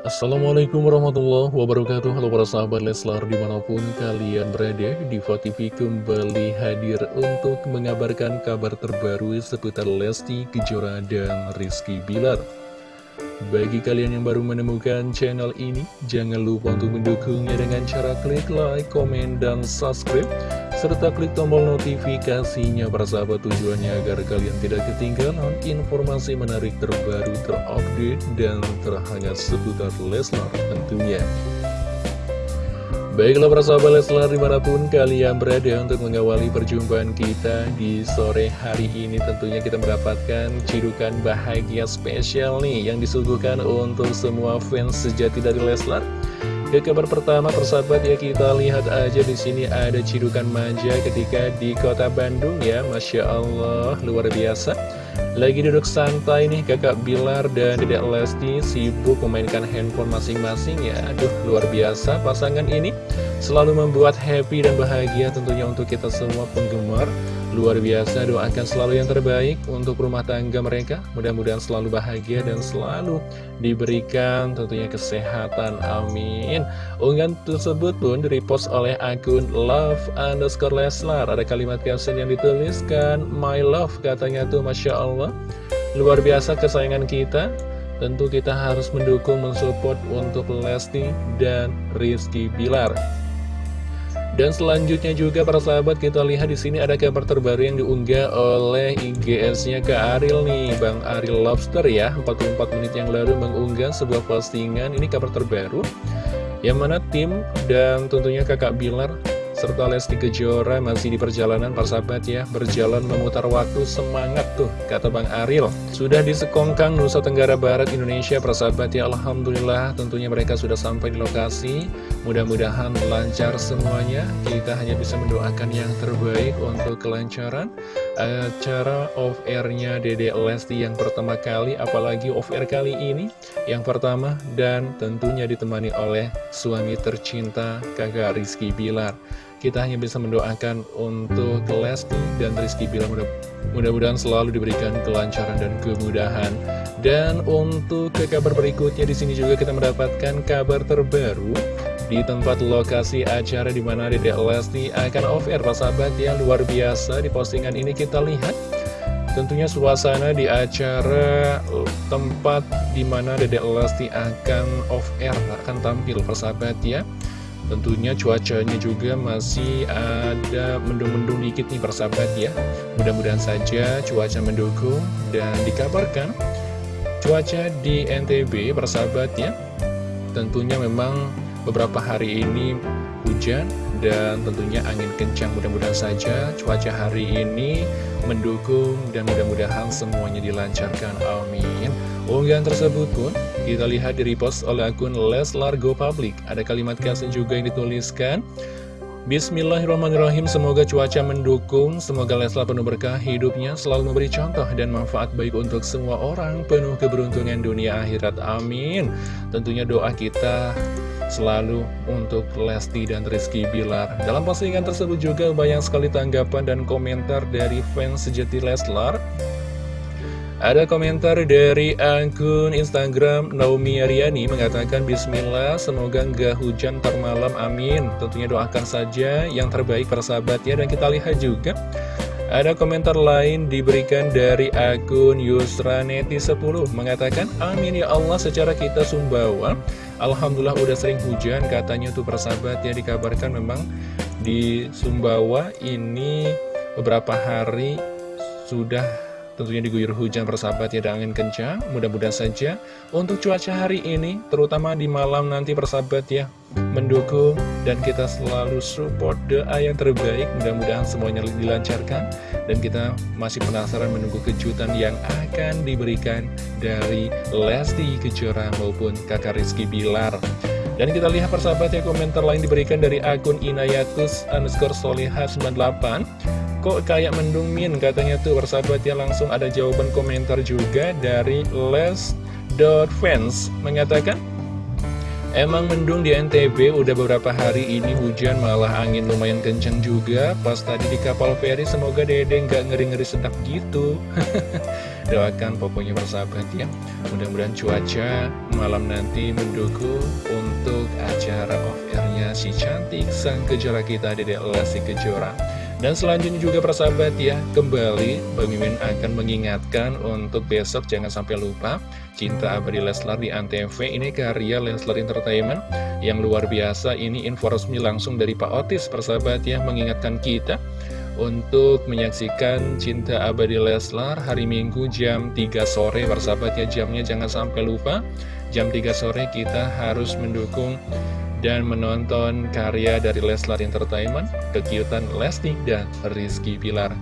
Assalamualaikum warahmatullahi wabarakatuh. Halo para sahabat Leslar di mana pun kalian berada Diva TV kembali hadir untuk mengabarkan kabar terbaru seputar Lesti Kejora dan Rizky Bilar. Bagi kalian yang baru menemukan channel ini Jangan lupa untuk mendukungnya dengan cara klik like, komen, dan subscribe serta klik tombol notifikasinya para sahabat tujuannya agar kalian tidak ketinggalan informasi menarik terbaru terupdate dan terhangat seputar Leslar tentunya. Baiklah para sahabat Leslar di mana pun kalian berada untuk mengawali perjumpaan kita di sore hari ini Tentunya kita mendapatkan cidukan bahagia spesial nih yang disuguhkan untuk semua fans sejati dari Leslar ke kabar pertama persahabat ya kita lihat aja di sini ada cidukan manja ketika di kota Bandung ya. Masya Allah luar biasa. Lagi duduk santai nih kakak Bilar dan dedek Lesti sibuk memainkan handphone masing-masing ya. Aduh luar biasa pasangan ini. Selalu membuat happy dan bahagia tentunya untuk kita semua penggemar Luar biasa doakan selalu yang terbaik untuk rumah tangga mereka. Mudah-mudahan selalu bahagia dan selalu diberikan tentunya kesehatan. Amin. Unggahan tersebut pun direpost oleh akun love underscore leslar. Ada kalimat caption yang dituliskan My love katanya tuh Masya Allah. Luar biasa kesayangan kita. Tentu kita harus mendukung, mensupport untuk Lesti dan Rizky Bilar dan selanjutnya juga para sahabat kita lihat di sini ada kabar terbaru yang diunggah oleh IGS-nya ke Ariel nih, Bang Ariel Lobster ya. 44 menit yang lalu mengunggah sebuah postingan, ini kabar terbaru. Yang mana tim dan tentunya kakak Bilar serta Lesti Kejora masih di perjalanan persahabat ya. Berjalan memutar waktu semangat tuh kata Bang Aril. Sudah di Sekongkang Nusa Tenggara Barat Indonesia persahabat ya. Alhamdulillah tentunya mereka sudah sampai di lokasi. Mudah-mudahan lancar semuanya. Kita hanya bisa mendoakan yang terbaik untuk kelancaran Acara off-airnya Dede Lesti yang pertama kali Apalagi off-air kali ini. Yang pertama dan tentunya ditemani oleh suami tercinta kakak Rizky Bilar kita hanya bisa mendoakan untuk Lesti dan Rizky Bilar mudah-mudahan selalu diberikan kelancaran dan kemudahan. Dan untuk ke kabar berikutnya di sini juga kita mendapatkan kabar terbaru di tempat lokasi acara di mana Dedek Lesti akan off-air, sahabat ya luar biasa di postingan ini kita lihat. Tentunya suasana di acara tempat di mana Dedek Lesti akan off-air, akan tampil persahabat ya. Tentunya cuacanya juga masih ada mendung-mendung dikit nih persahabat ya. Mudah-mudahan saja cuaca mendukung dan dikabarkan Cuaca di NTB persahabat ya. Tentunya memang beberapa hari ini hujan dan tentunya angin kencang. Mudah-mudahan saja cuaca hari ini mendukung dan mudah-mudahan semuanya dilancarkan. Amin. Unggahan tersebut pun kita lihat di repost oleh akun Leslar Go Public. Ada kalimat caption juga yang dituliskan. Bismillahirrahmanirrahim. Semoga cuaca mendukung. Semoga Leslar penuh berkah hidupnya Selalu memberi contoh dan manfaat baik untuk semua orang Penuh keberuntungan dunia akhirat. Amin. Tentunya doa kita selalu untuk Lesti dan Rizky Bilar. Dalam postingan tersebut juga banyak sekali tanggapan dan komentar dari fans sejati Leslar. Ada komentar dari akun Instagram Naomi Aryani mengatakan Bismillah semoga nggak hujan termalam amin. Tentunya doakan saja yang terbaik para sahabat ya Dan kita lihat juga. Ada komentar lain diberikan dari akun Yusraneti10 Mengatakan amin ya Allah secara kita sumbawa Alhamdulillah udah sering hujan katanya tuh persahabat ya dikabarkan memang di Sumbawa ini beberapa hari sudah tentunya diguyur hujan persahabat ya dan angin kencang mudah-mudahan saja untuk cuaca hari ini terutama di malam nanti persahabat ya mendukung dan kita selalu support doa yang terbaik mudah-mudahan semuanya dilancarkan dan kita masih penasaran menunggu kejutan yang akan diberikan dari Lesti Kejora maupun kakak Rizky Bilar. Dan kita lihat persahabat ya komentar lain diberikan dari akun Inayatus underscore Solihah 98 Kok kayak mendung min katanya tuh persahabat ya langsung ada jawaban komentar juga dari les.fans mengatakan Emang mendung di NTB udah beberapa hari ini hujan malah angin lumayan kenceng juga. Pas tadi di kapal feri semoga dede nggak ngeri-ngeri sedap gitu. Doakan pokoknya bersahabat ya. Mudah-mudahan cuaca malam nanti mendukung untuk acara off-airnya si cantik sang kejora kita Dede Lesti Kejora dan selanjutnya juga persahabat ya, kembali Bang Mimin akan mengingatkan untuk besok jangan sampai lupa Cinta Abadi Leslar di Antv. Ini karya Leslar Entertainment yang luar biasa. Ini info resmi langsung dari Pak Otis persahabat ya mengingatkan kita untuk menyaksikan Cinta Abadi Leslar hari Minggu jam 3 sore persahabat ya. Jamnya jangan sampai lupa. Jam 3 sore kita harus mendukung dan menonton karya dari Leslar Entertainment, kekiutan Lesti dan Rizky Pilar.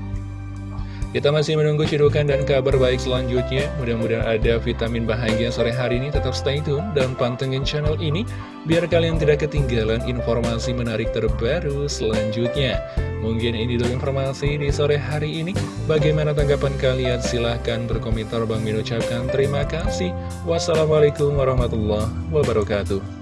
Kita masih menunggu cidukan dan kabar baik selanjutnya. Mudah-mudahan ada vitamin bahagia sore hari ini. Tetap stay tune dan pantengin channel ini, biar kalian tidak ketinggalan informasi menarik terbaru selanjutnya. Mungkin ini dulu informasi di sore hari ini. Bagaimana tanggapan kalian? Silahkan berkomentar. Bang Min ucapkan terima kasih. Wassalamualaikum warahmatullahi wabarakatuh.